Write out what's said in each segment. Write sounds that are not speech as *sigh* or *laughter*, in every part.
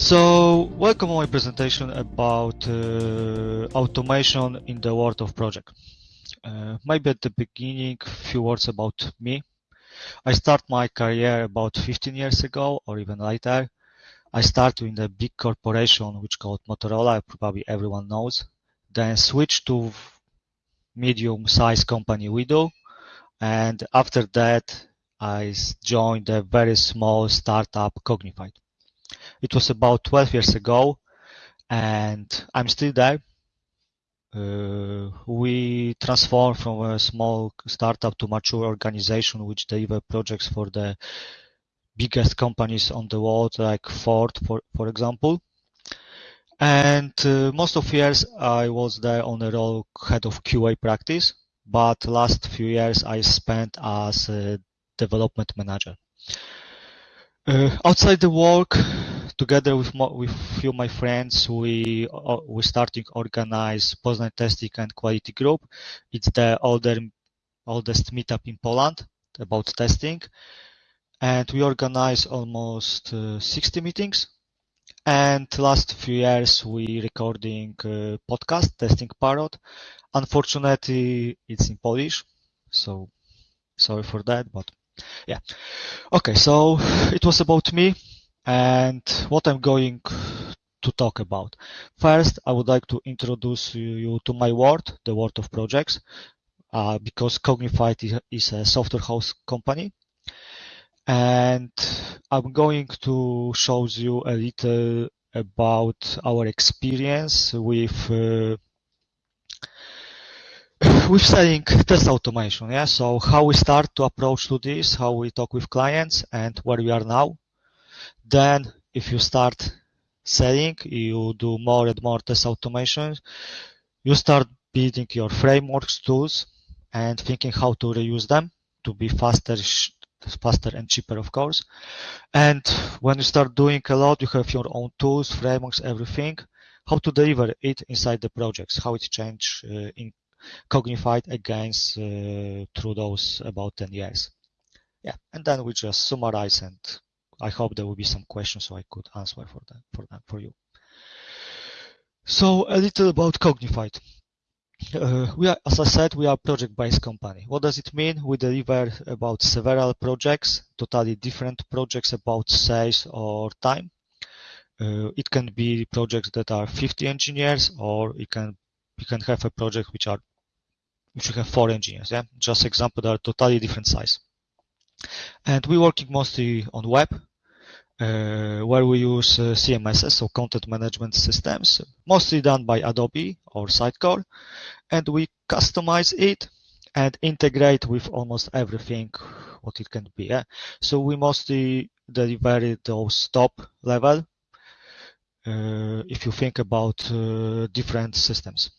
So, welcome on my presentation about uh, automation in the world of project. Uh, maybe at the beginning, a few words about me. I start my career about 15 years ago or even later. I started in a big corporation which called Motorola, probably everyone knows. Then switched to medium-sized company Widu. And after that, I joined a very small startup Cognifide. It was about 12 years ago and I'm still there. Uh, we transformed from a small startup to mature organization which deliver projects for the biggest companies on the world like Ford for, for example. And uh, most of years I was there on the role head of QA practice, but last few years I spent as a development manager. Uh, outside the work, together with with few of my friends, we uh, we starting organize Poznań testing and quality group. It's the older oldest meetup in Poland about testing, and we organize almost uh, 60 meetings. And last few years we recording uh, podcast testing parrot. Unfortunately, it's in Polish, so sorry for that, but yeah. Okay, so it was about me and what I'm going to talk about. First, I would like to introduce you to my world, the world of projects, uh, because Cognifide is a software house company. And I'm going to show you a little about our experience with uh, *sighs* with selling test automation. Yeah, so how we start to approach to this, how we talk with clients, and where we are now. Then, if you start selling, you do more and more test automation. You start building your frameworks, tools, and thinking how to reuse them to be faster, faster and cheaper, of course. And when you start doing a lot, you have your own tools, frameworks, everything. How to deliver it inside the projects, how it change uh, in Cognifide against uh, through those about 10 years. Yeah, and then we just summarize and I hope there will be some questions so I could answer for them for them for you. So a little about Cognifide. Uh, we are, as I said, we are project-based company. What does it mean? We deliver about several projects, totally different projects about size or time. Uh, it can be projects that are 50 engineers, or it can you can have a project which are which you have four engineers. Yeah, just example, they are totally different size. And we're working mostly on web, where we use uh, CMSs, so content management systems, mostly done by Adobe or Sitecore, and we customize it and integrate with almost everything what it can be. Yeah? So we mostly deliver those top level uh, if you think about uh, different systems.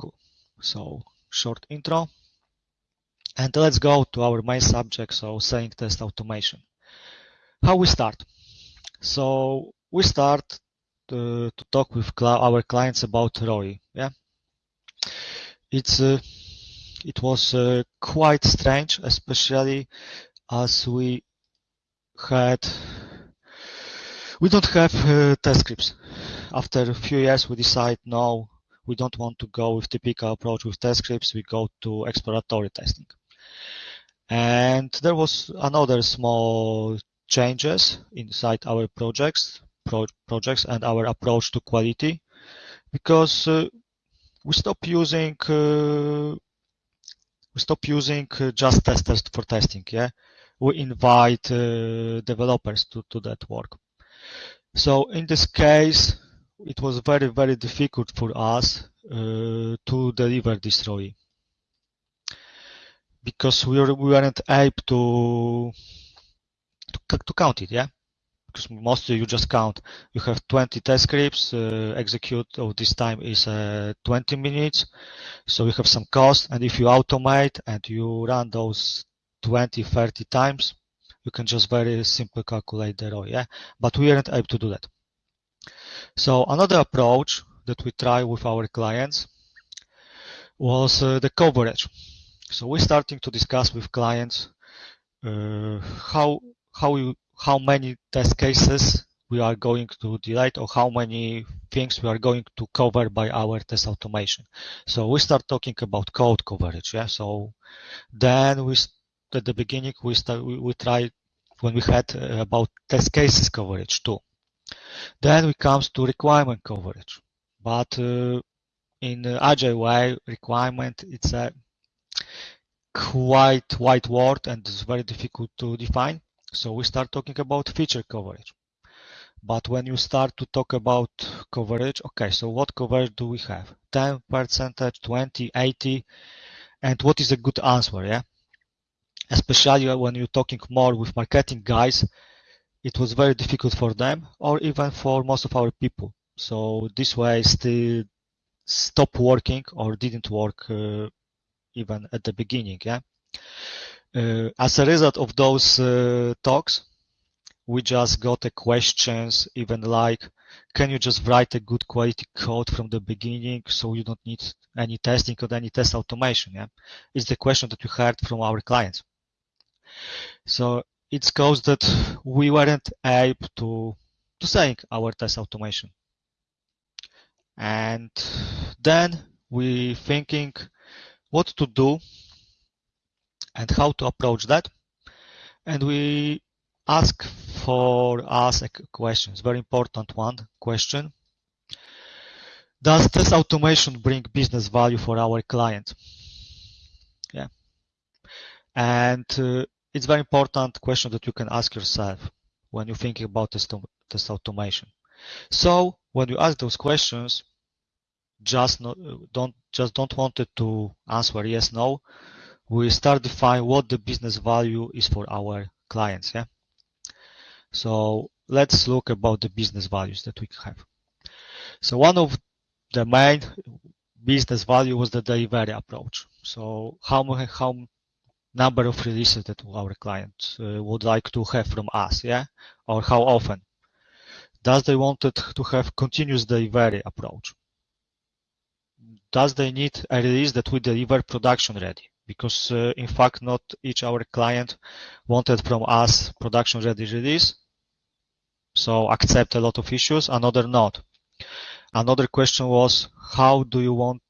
Cool. So short intro. And let's go to our main subject, so selling test automation how we start. So we start to, to talk with cl our clients about ROI. Yeah, it's uh, it was uh, quite strange, especially as we had we don't have uh, test scripts. After a few years, we decide no, we don't want to go with typical approach with test scripts. We go to exploratory testing. And there was another small changes inside our projects, pro projects and our approach to quality because uh, we stop using uh, we stop using uh, just testers for testing. Yeah, we invite uh, developers to to that work. So in this case, it was very very difficult for us uh, to deliver this ROI because we, were, we weren't able to to, count it, yeah? Because mostly you just count. You have 20 test scripts, uh, execute of this time is uh, 20 minutes. So you have some cost. And if you automate and you run those 20, 30 times, you can just very simply calculate the ROI, yeah? But we aren't able to do that. So another approach that we try with our clients was uh, the coverage. So we're starting to discuss with clients uh, how how you how many test cases we are going to delete or how many things we are going to cover by our test automation. So we start talking about code coverage. Yeah. So then we at the beginning we start we, we try when we had uh, about test cases coverage too. Then we comes to requirement coverage, but uh, in agile way requirement it's a quite wide word and it's very difficult to define. So we start talking about feature coverage. But when you start to talk about coverage, okay, so what coverage do we have? 10 percentage, 20, 80, and what is a good answer, yeah? Especially when you're talking more with marketing guys, it was very difficult for them or even for most of our people. So this way still stopped working or didn't work uh, even at the beginning, yeah? Uh, as a result of those uh, talks, we just got a questions even like, can you just write a good quality code from the beginning so you don't need any testing or any test automation? Yeah, it's the question that we heard from our clients. So it's caused that we weren't able to to saying our test automation. And then we thinking what to do and how to approach that. And we ask for us a question, it's very important one question. Does this automation bring business value for our client? Yeah. And uh, it's very important question that you can ask yourself when you're thinking about this, test automation. So when you ask those questions, just not, don't just don't want it to answer yes no. We start define what the business value is for our clients. Yeah. So let's look about the business values that we have. So one of the main business value was the delivery approach. So how how number of releases that our clients uh, would like to have from us, yeah, or how often. Does they wanted to have continuous delivery approach? Does they need a release that we deliver production ready? Because uh, in fact not each our client wanted from us production ready release so accept a lot of issues another not. Another question was how do you want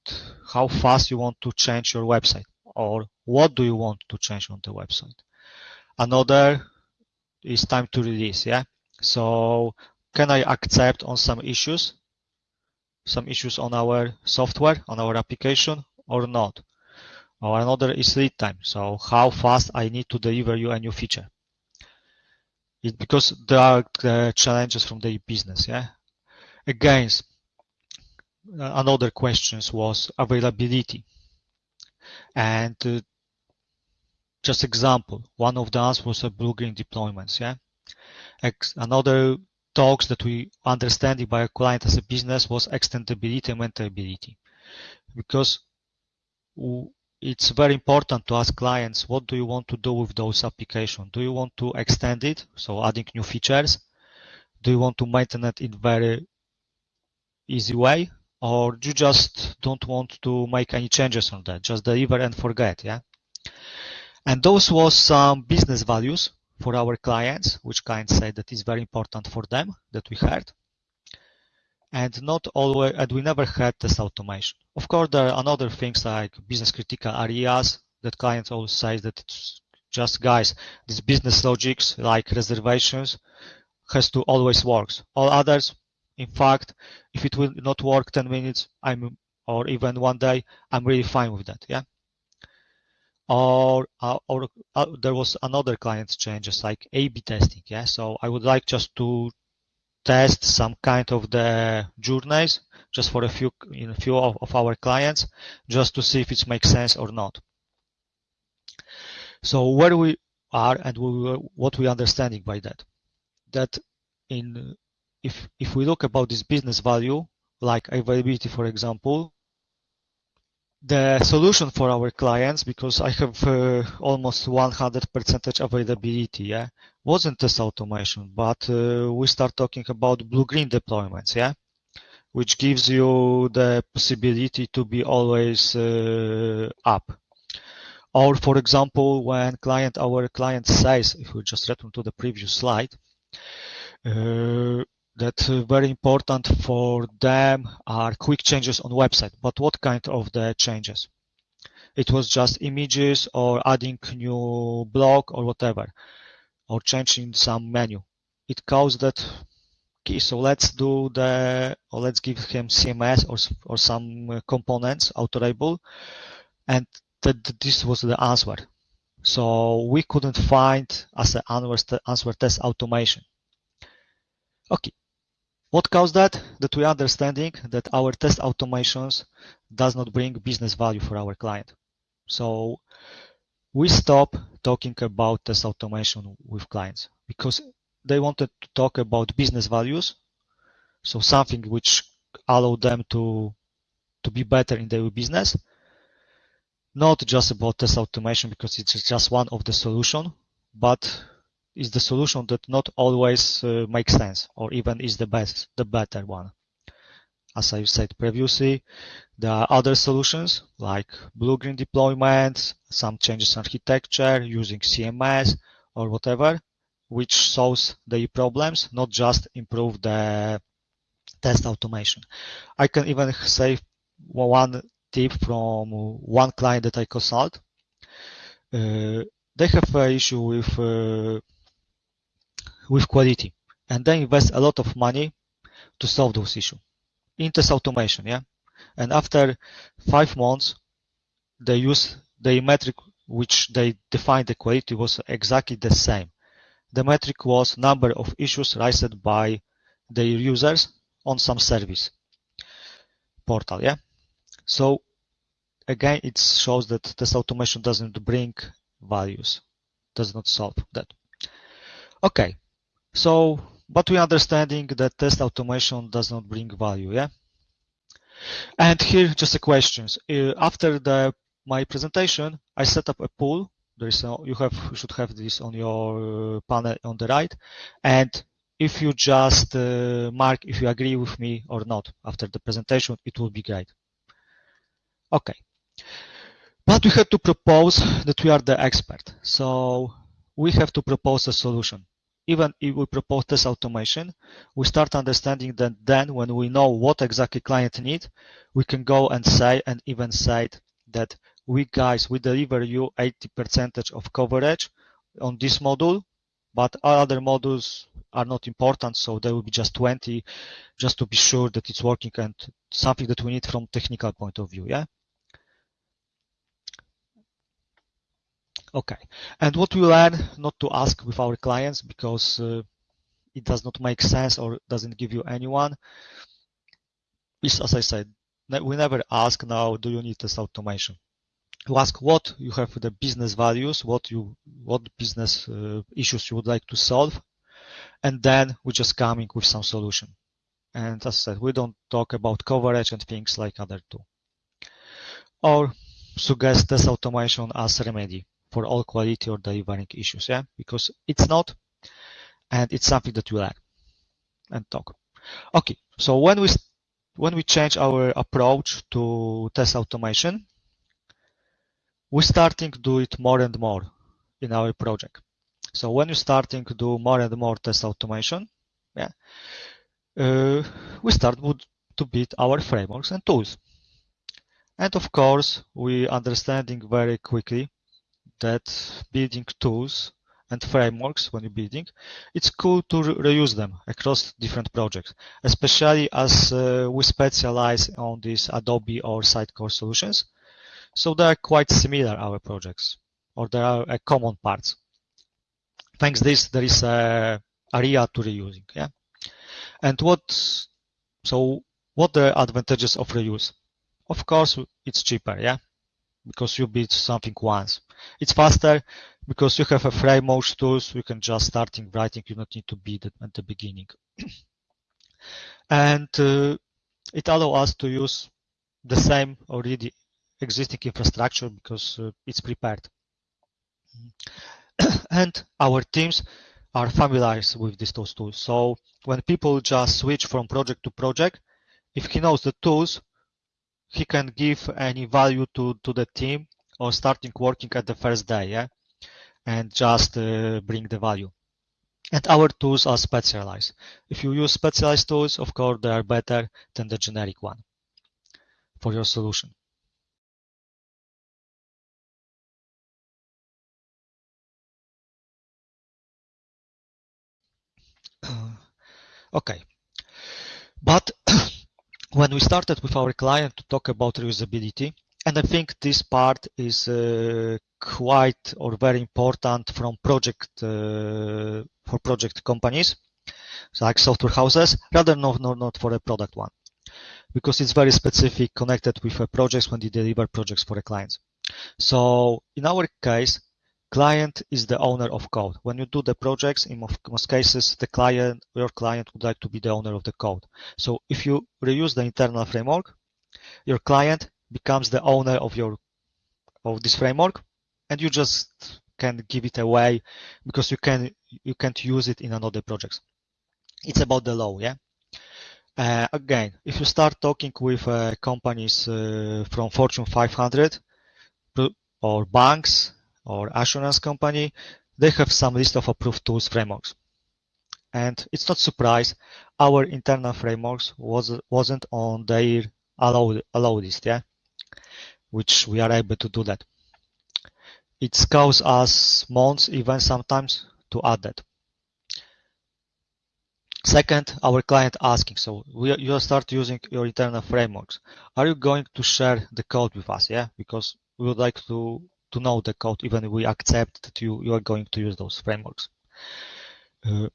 how fast you want to change your website or what do you want to change on the website? Another is time to release yeah? So can i accept on some issues some issues on our software on our application or not or another is lead time. So how fast I need to deliver you a new feature. It, because there are uh, challenges from the business. Yeah. Again, another questions was availability. And uh, just example, one of the answers was a blue-green deployments. Yeah. Ex another talks that we understanding by a client as a business was extendability and maintainability. Because it's very important to ask clients what do you want to do with those applications do you want to extend it? So adding new features. Do you want to maintain it in very easy way? Or you just don't want to make any changes on that? Just deliver and forget yeah? And those was some business values for our clients which clients say that is very important for them that we heard and not always, and we never had this automation. Of course, there are other things like business critical areas that clients always say that it's just guys, these business logics like reservations has to always works. All others, in fact, if it will not work 10 minutes, I'm, or even one day, I'm really fine with that. Yeah. Or, uh, or uh, there was another client changes like A/B testing. Yeah. So I would like just to test some kind of the journeys just for a few in a few of, of our clients just to see if it makes sense or not. So where we are and we, what we understanding by that, that in if if we look about this business value like availability for example, the solution for our clients because I have uh, almost 100% availability. Yeah, wasn't test automation, but uh, we start talking about blue-green deployments. Yeah, which gives you the possibility to be always uh, up. Or for example, when client our client says, if we just return to the previous slide, uh, that uh, very important for them are quick changes on website. But what kind of the changes? It was just images or adding new blog or whatever, or changing some menu. It caused that key. So let's do the, or let's give him CMS or, or some uh, components, authorable. And that this was the answer. So we couldn't find as an answer, answer test automation. Okay, what caused that? That we understanding that our test automations does not bring business value for our client. So we stop talking about test automation with clients because they wanted to talk about business values. So something which allow them to, to be better in their business. Not just about test automation because it's just one of the solution, but is the solution that not always uh, makes sense or even is the best, the better one. As I said previously, there are other solutions like blue-green deployments, some changes in architecture using CMS or whatever, which solves the problems, not just improve the test automation. I can even say one tip from one client that I consult. Uh, they have an issue with uh, with quality. And they invest a lot of money to solve those issues in test automation. Yeah. And after five months, they use the metric which they defined the quality was exactly the same. The metric was number of issues raised by their users on some service portal. Yeah. So again, it shows that test automation doesn't bring values, does not solve that. Okay. So, but we understanding that test automation does not bring value, yeah? And here just a questions. Uh, after the my presentation, I set up a pool. There is a, you have you should have this on your panel on the right, and if you just uh, mark if you agree with me or not after the presentation, it will be great. Okay, but we have to propose that we are the expert, so we have to propose a solution even if we propose this automation, we start understanding that then when we know what exactly client need, we can go and say and even say that we guys, we deliver you 80 percentage of coverage on this module, but other modules are not important. So there will be just 20 just to be sure that it's working and something that we need from technical point of view. Yeah. Okay. And what we learn not to ask with our clients because uh, it does not make sense or doesn't give you anyone is, as I said, we never ask now, do you need this automation? You ask what you have the business values, what you, what business uh, issues you would like to solve, and then we just coming with some solution. And as I said, we don't talk about coverage and things like other two. Or suggest this automation as remedy for all quality or delivering issues, yeah, because it's not, and it's something that we learn and talk. Okay, so when we when we change our approach to test automation, we're starting to do it more and more in our project. So when you're starting to do more and more test automation, yeah, uh, we start to build our frameworks and tools. And of course, we understanding very quickly that building tools and frameworks when you're building, it's cool to re reuse them across different projects, especially as uh, we specialize on these Adobe or Sitecore solutions. So they are quite similar, our projects, or there are uh, common parts. Thanks this, there is a area to reusing, yeah? And what, so what the advantages of reuse? Of course, it's cheaper, yeah? Because you build something once. It's faster because you have a framework tools. You can just starting writing. You don't need to be at the beginning. *clears throat* and uh, it allows us to use the same already existing infrastructure because uh, it's prepared. *clears throat* and our teams are familiar with these tools. So when people just switch from project to project, if he knows the tools, he can give any value to, to the team or starting working at the first day, yeah, and just uh, bring the value. And our tools are specialized. If you use specialized tools, of course, they are better than the generic one for your solution. *clears throat* okay. But *clears throat* when we started with our client to talk about reusability, and I think this part is uh, quite or very important from project uh, for project companies, like software houses, rather not, not, not for a product one, because it's very specific connected with a projects when you deliver projects for a clients. So in our case, client is the owner of code. When you do the projects, in most cases, the client, your client would like to be the owner of the code. So if you reuse the internal framework, your client becomes the owner of your of this framework and you just can give it away because you can you can't use it in another projects. It's about the law yeah? Uh, again if you start talking with uh, companies uh, from fortune 500 or banks or assurance company they have some list of approved tools frameworks. And it's not surprise our internal frameworks was wasn't on their allowed allowed list yeah which we are able to do that. It costs us months, even sometimes, to add that. Second, our client asking, so we, you start using your internal frameworks. Are you going to share the code with us? Yeah, because we would like to, to know the code, even if we accept that you, you are going to use those frameworks. Uh,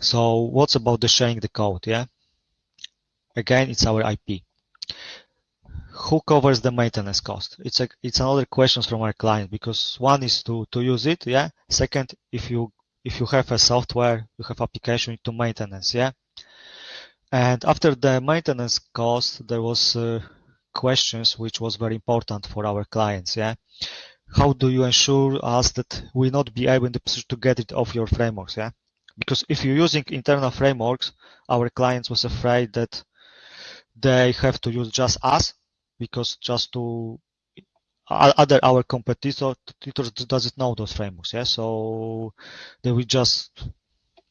so what's about the sharing the code? Yeah, again, it's our IP who covers the maintenance cost? It's a, it's another question from our client because one is to, to use it. Yeah. Second, if you, if you have a software, you have application to maintenance. Yeah. And after the maintenance cost, there was uh, questions which was very important for our clients. Yeah. How do you ensure us that we not be able to get it off your frameworks? Yeah. Because if you're using internal frameworks, our clients was afraid that they have to use just us because just to other our competitors doesn't know those frameworks yeah? So they will just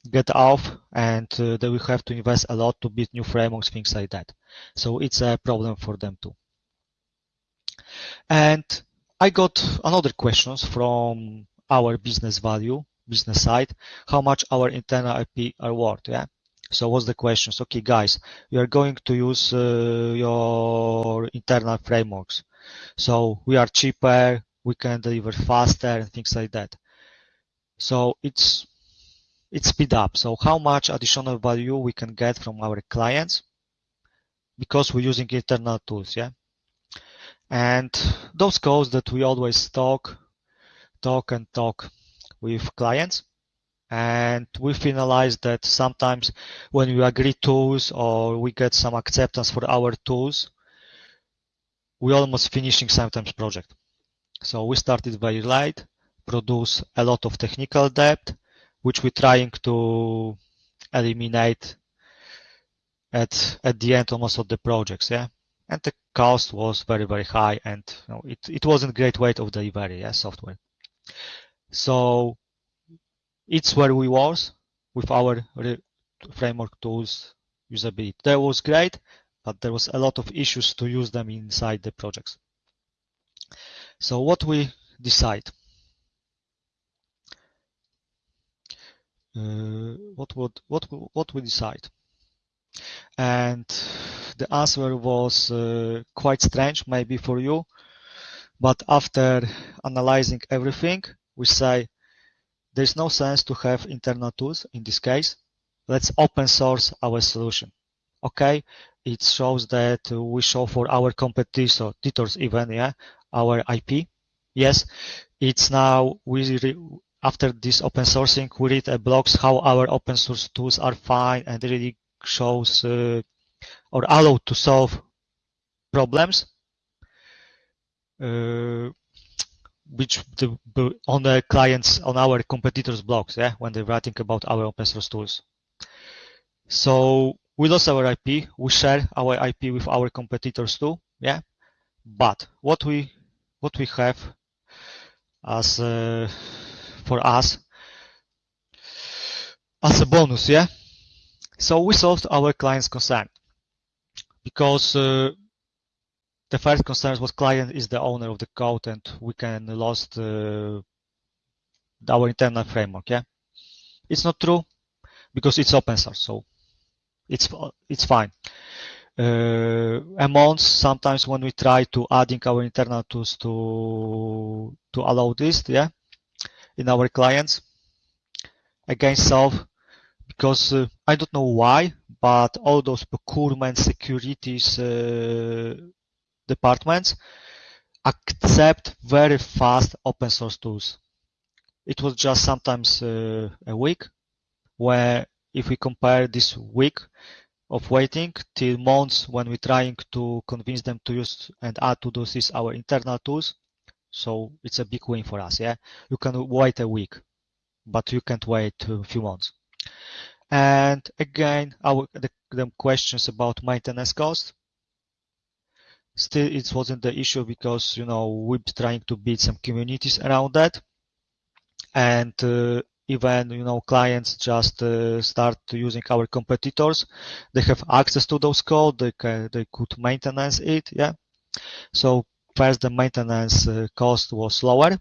get off and uh, they will have to invest a lot to build new frameworks things like that. So it's a problem for them too. And i got another questions from our business value business side. How much our internal ip are worth yeah so what's the questions? Okay, guys, we are going to use uh, your internal frameworks. So we are cheaper, we can deliver faster and things like that. So it's it's speed up. So how much additional value we can get from our clients because we're using internal tools, yeah. And those codes that we always talk, talk and talk with clients and we finalized that sometimes when we agree tools or we get some acceptance for our tools, we almost finishing sometimes project. So we started very light, produce a lot of technical debt, which we're trying to eliminate at at the end almost of the projects, yeah. And the cost was very very high, and you know, it it wasn't great weight of delivery, yeah, software. So it's where we was with our framework tools usability. That was great, but there was a lot of issues to use them inside the projects. So what we decide? Uh, what would what what we decide? And the answer was uh, quite strange, maybe for you, but after analyzing everything, we say there's no sense to have internal tools in this case. Let's open source our solution. Okay, it shows that we show for our competitors even, yeah, our IP. Yes, it's now we after this open sourcing, we read a blogs how our open source tools are fine and really shows uh, or allow to solve problems. Uh, which the, on the clients on our competitors blogs yeah when they're writing about our open source tools so we lost our ip we share our ip with our competitors too yeah but what we what we have as uh, for us as a bonus, yeah. So we solved our client's concern because uh, the first concern was client is the owner of the code and we can lost uh, our internal framework. Yeah, it's not true because it's open source, so it's it's fine. Uh, amounts sometimes when we try to adding our internal tools to to allow this, yeah, in our clients again solve because uh, I don't know why, but all those procurement securities uh, departments accept very fast open source tools. It was just sometimes uh, a week where if we compare this week of waiting till months when we're trying to convince them to use and add to those is our internal tools. So it's a big win for us. Yeah, you can wait a week, but you can't wait a few months. And again, our the, the questions about maintenance cost. Still, it wasn't the issue because you know we're trying to build some communities around that, and uh, even you know clients just uh, start using our competitors. They have access to those code. They can, they could maintenance it. Yeah. So first, the maintenance uh, cost was lower,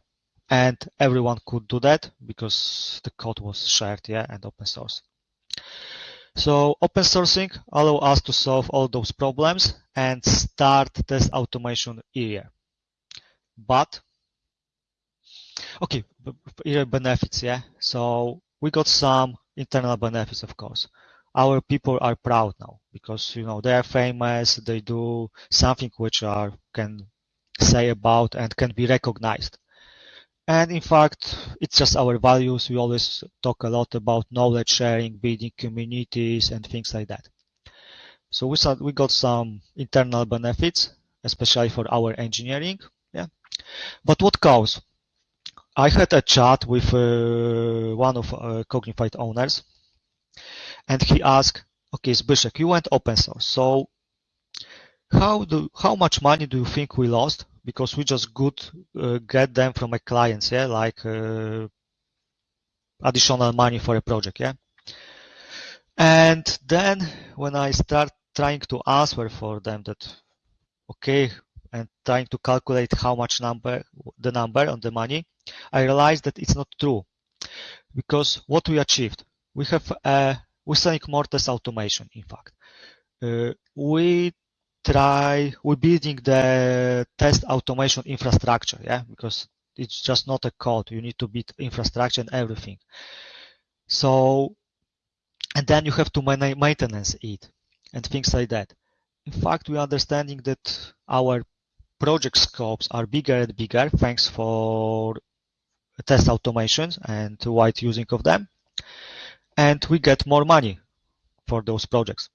and everyone could do that because the code was shared. Yeah, and open source. So open sourcing allow us to solve all those problems and start test automation here. But, okay, here benefits, yeah. So we got some internal benefits, of course. Our people are proud now because, you know, they are famous. They do something which are can say about and can be recognized. And in fact, it's just our values. We always talk a lot about knowledge sharing, building communities and things like that. So we, we got some internal benefits, especially for our engineering. Yeah. But what cause? I had a chat with uh, one of uh, Cognifide owners and he asked, okay, Zbyszek, you went open source. So how do, how much money do you think we lost because we just could uh, get them from a clients, yeah, like uh, additional money for a project, yeah. And then when I start trying to answer for them that, okay, and trying to calculate how much number, the number on the money, I realized that it's not true because what we achieved, we have a, we're selling more automation, in fact. Uh, we try, we're building the test automation infrastructure, yeah, because it's just not a code. You need to build infrastructure and everything. So, and then you have to maintenance it and things like that. In fact, we're understanding that our project scopes are bigger and bigger thanks for test automations and wide using of them. And we get more money for those projects.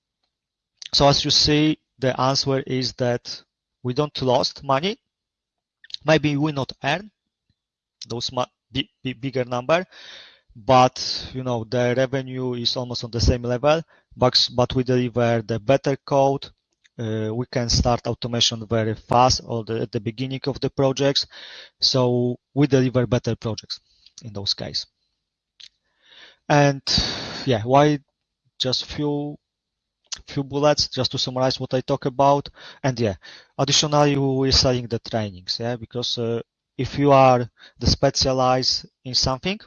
So as you see, the answer is that we don't lost money. Maybe we not earn those bigger number, but you know the revenue is almost on the same level. But but we deliver the better code. Uh, we can start automation very fast or the, at the beginning of the projects. So we deliver better projects in those cases. And yeah, why just few few bullets just to summarize what I talk about. And yeah, additionally, we're selling the trainings, yeah, because uh, if you are the specialized in something,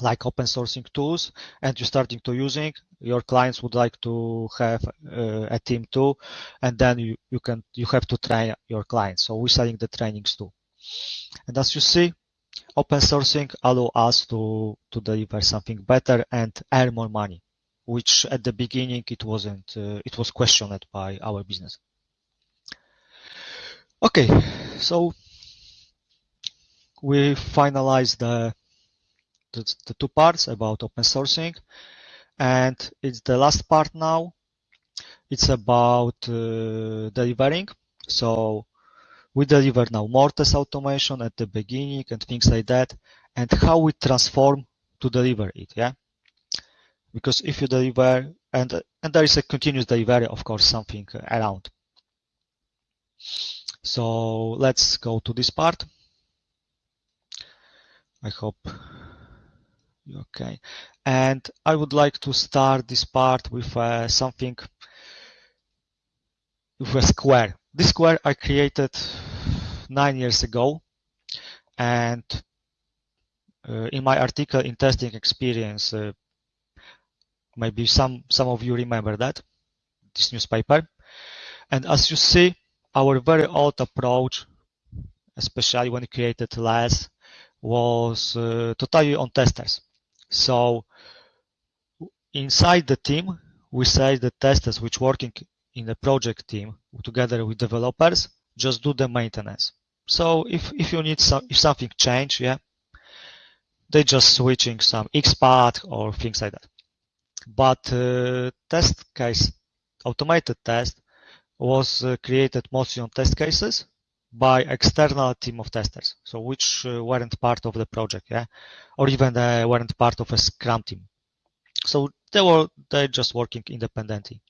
like open sourcing tools and you're starting to using your clients would like to have uh, a team too and then you, you can you have to train your clients. So we're selling the trainings too. And as you see open sourcing allow us to to deliver something better and earn more money which at the beginning it wasn't, uh, it was questioned by our business. Okay, so we finalized the, the, the two parts about open sourcing and it's the last part now. It's about uh, delivering. So we deliver now more test automation at the beginning and things like that and how we transform to deliver it. Yeah because if you deliver and and there is a continuous delivery of course something around. So let's go to this part. I hope Okay, and I would like to start this part with uh, something with a square. This square I created nine years ago, and uh, in my article in testing experience, uh, maybe some some of you remember that this newspaper. And as you see, our very old approach, especially when created LESS, was uh, totally on testers. So inside the team, we say the testers which working in the project team together with developers just do the maintenance. So if, if you need some, if something change, yeah, they just switching some XPath or things like that. But uh, test case, automated test was uh, created mostly on test cases by external team of testers, so which uh, weren't part of the project, yeah, or even they weren't part of a Scrum team. So they were they just working independently,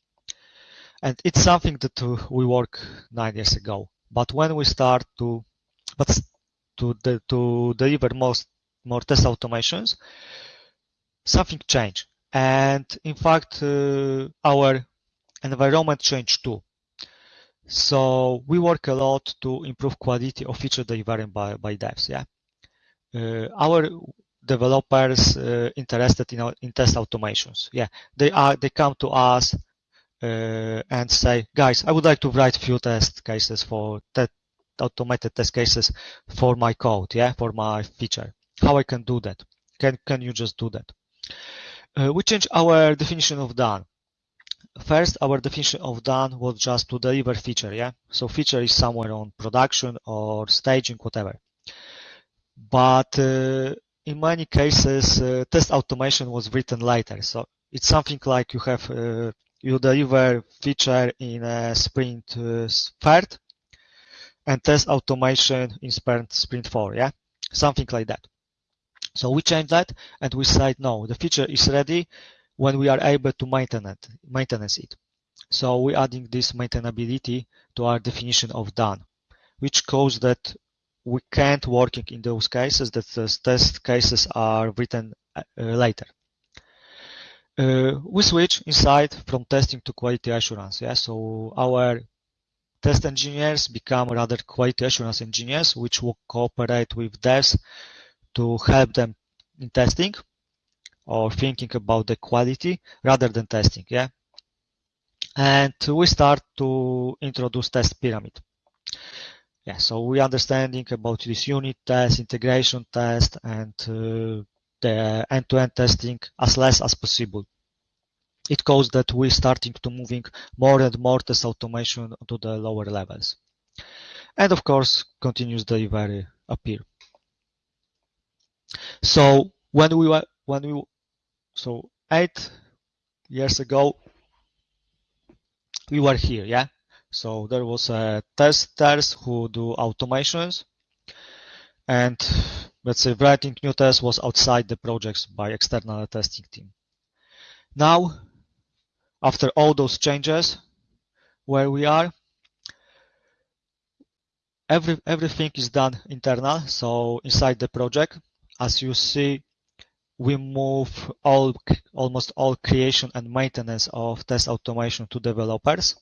and it's something that uh, we work nine years ago. But when we start to, but to to deliver most more test automations, something changed, and in fact uh, our environment changed too. So we work a lot to improve quality of feature delivery by, by devs. Yeah, uh, our developers uh, interested in, in test automations. Yeah, they are they come to us uh, and say, guys, I would like to write few test cases for that automated test cases for my code. Yeah, for my feature. How I can do that? Can can you just do that? Uh, we change our definition of done. First our definition of done was just to deliver feature yeah? So feature is somewhere on production or staging whatever. But uh, in many cases uh, test automation was written later. So it's something like you have uh, you deliver feature in a sprint uh, third and test automation in sprint sprint four yeah? Something like that so we change that and we say no the feature is ready when we are able to maintain it, maintenance it. So we're adding this maintainability to our definition of done, which causes that we can't working in those cases that the test cases are written uh, later. Uh, we switch inside from testing to quality assurance. Yeah, so our test engineers become rather quality assurance engineers, which will cooperate with devs to help them in testing or thinking about the quality rather than testing. Yeah. And we start to introduce test pyramid. Yeah, so we understanding about this unit test, integration test, and uh, the end-to-end -end testing as less as possible. It causes that we starting to moving more and more test automation to the lower levels. And of course, continuous delivery appear. So when we were when we so eight years ago, we were here, yeah? So there was a testers who do automations and let's say writing new tests was outside the projects by external testing team. Now, after all those changes, where we are, every, everything is done internal, so inside the project. As you see, we move all almost all creation and maintenance of test automation to developers.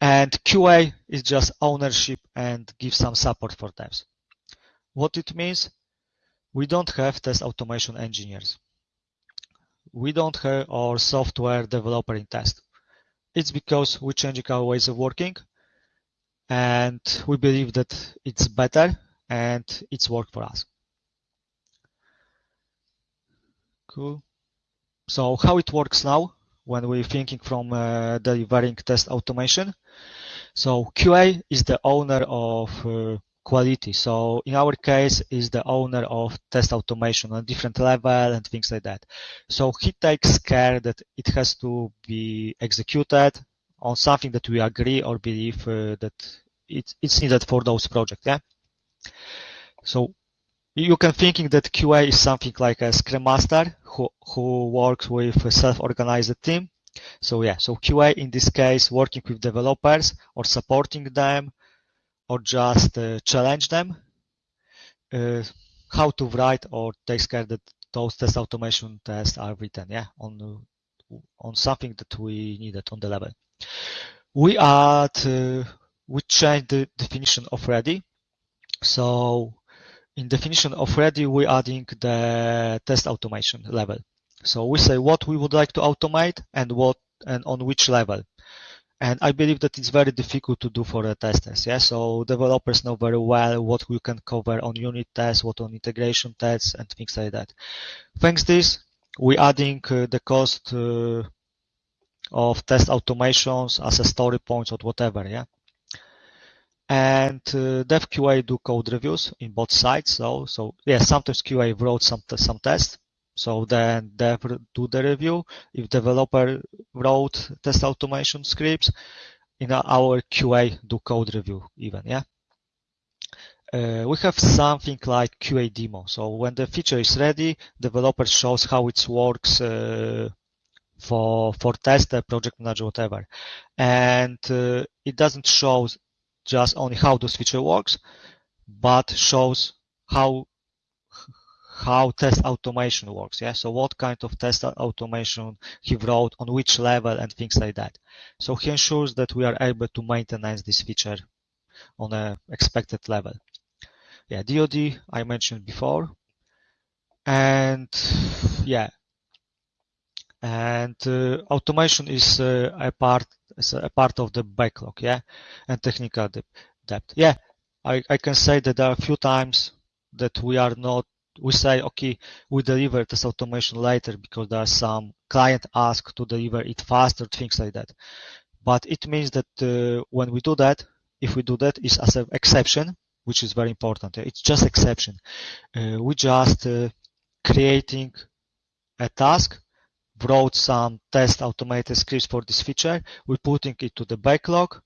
And QA is just ownership and give some support for devs. What it means? We don't have test automation engineers. We don't have our software developer in test. It's because we're changing our ways of working and we believe that it's better and it's work for us. Cool. So how it works now when we're thinking from uh, delivering test automation. So QA is the owner of uh, quality. So in our case is the owner of test automation on different level and things like that. So he takes care that it has to be executed on something that we agree or believe uh, that it, it's needed for those projects. Yeah. So you can thinking that QA is something like a Scrum Master who, who works with a self-organized team. So yeah, so QA in this case working with developers or supporting them or just uh, challenge them uh, how to write or takes care that those test automation tests are written, yeah, on on something that we needed on the level. We add, uh, we change the definition of ready. So in definition of ready, we're adding the test automation level. So we say what we would like to automate and what and on which level. And I believe that it's very difficult to do for the testers. Yeah. So developers know very well what we can cover on unit tests, what on integration tests and things like that. Thanks this, we're adding uh, the cost uh, of test automations as a story points or whatever. Yeah. And uh, dev QA do code reviews in both sides. So, so yeah, sometimes QA wrote some, some tests so then dev do the review. If developer wrote test automation scripts, in our QA do code review even, yeah. Uh, we have something like QA demo. So when the feature is ready, developer shows how it works uh, for for tester, project manager, whatever, and uh, it doesn't show just only how this feature works, but shows how how test automation works. Yeah. So what kind of test automation he wrote on which level and things like that. So he ensures that we are able to maintain this feature on a expected level. Yeah. DoD I mentioned before. And yeah. And uh, automation is uh, a part is a part of the backlog, yeah, and technical depth. Yeah, I, I can say that there are a few times that we are not we say, okay, we deliver this automation later because there are some client ask to deliver it faster, things like that. But it means that uh, when we do that, if we do that, is as an exception, which is very important. It's just exception. Uh, we just uh, creating a task, wrote some test automated scripts for this feature. We're putting it to the backlog,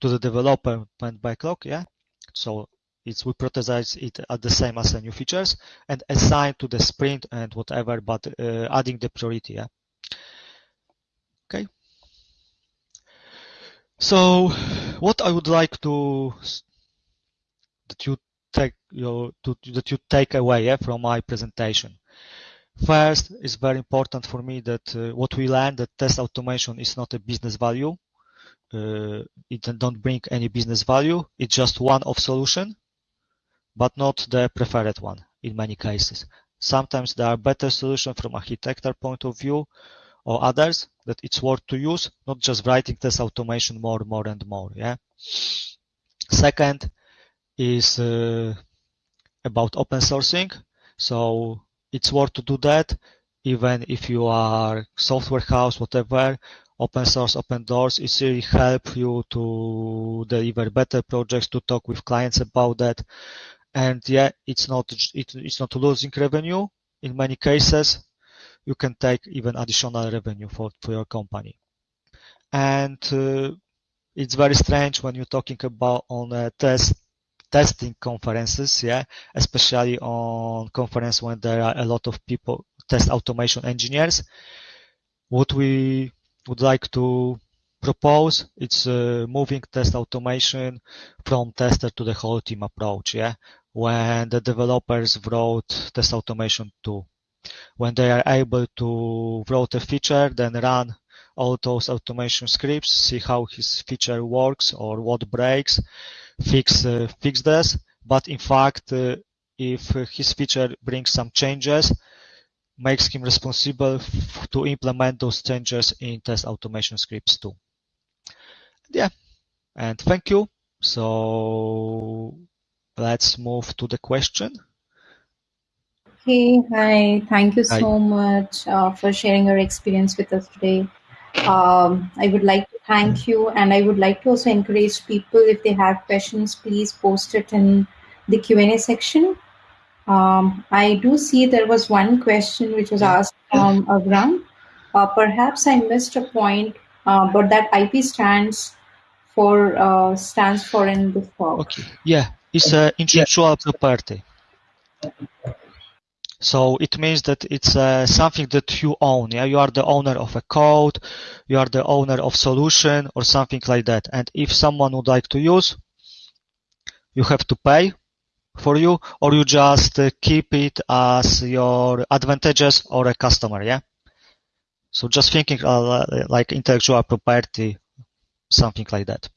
to the development backlog. Yeah. So it's we prioritize it at the same as the new features and assign to the sprint and whatever, but uh, adding the priority. Yeah. Okay. So what I would like to that you take your to, that you take away yeah, from my presentation. First, it's very important for me that uh, what we learned that test automation is not a business value. Uh, it don't bring any business value. It's just one of solution but not the preferred one in many cases. Sometimes there are better solutions from architecture point of view or others that it's worth to use, not just writing test automation more, more and more. Yeah. Second is uh, about open sourcing. So it's worth to do that even if you are software house, whatever, open source, open doors, it really help you to deliver better projects, to talk with clients about that and yeah, it's not it, it's not losing revenue. In many cases, you can take even additional revenue for, for your company. And uh, it's very strange when you're talking about on a test testing conferences, yeah, especially on conference when there are a lot of people, test automation engineers. What we would like to propose it's uh, moving test automation from tester to the whole team approach yeah when the developers wrote test automation too. When they are able to write a feature, then run all those automation scripts, see how his feature works or what breaks, fix uh, fix this. But in fact, uh, if his feature brings some changes, makes him responsible to implement those changes in test automation scripts too. Yeah, and thank you. So let's move to the question. Hey, hi. Thank you so hi. much uh, for sharing your experience with us today. Um, I would like to thank you, and I would like to also encourage people if they have questions, please post it in the Q and A section. Um, I do see there was one question which was asked from Agram. Uh, perhaps I missed a point, uh, but that IP stands for uh, stands for in this talk. Okay. Yeah it's an intellectual property. So it means that it's uh, something that you own. Yeah, you are the owner of a code, you are the owner of solution or something like that. And if someone would like to use, you have to pay for you, or you just uh, keep it as your advantages or a customer, yeah? So just thinking uh, like intellectual property, something like that.